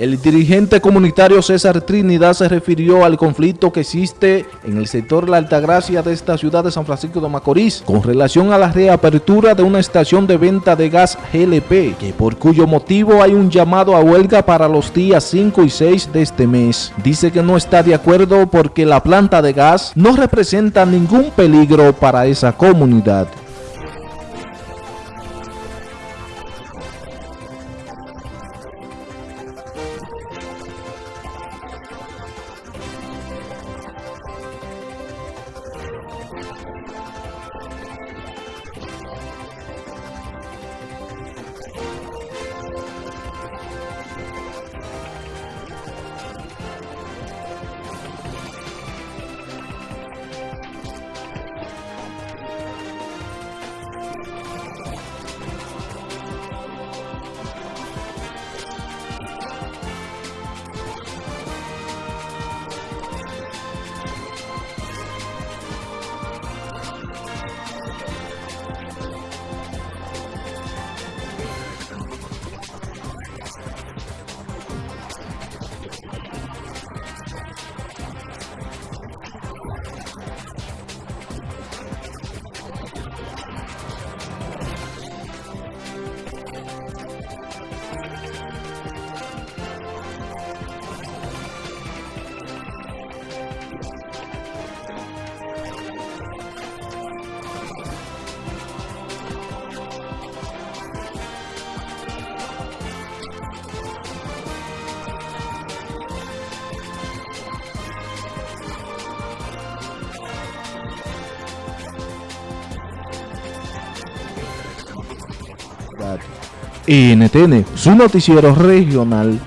El dirigente comunitario César Trinidad se refirió al conflicto que existe en el sector La Altagracia de esta ciudad de San Francisco de Macorís con relación a la reapertura de una estación de venta de gas GLP, que por cuyo motivo hay un llamado a huelga para los días 5 y 6 de este mes. Dice que no está de acuerdo porque la planta de gas no representa ningún peligro para esa comunidad. NTN, su noticiero regional,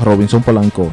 Robinson Polanco.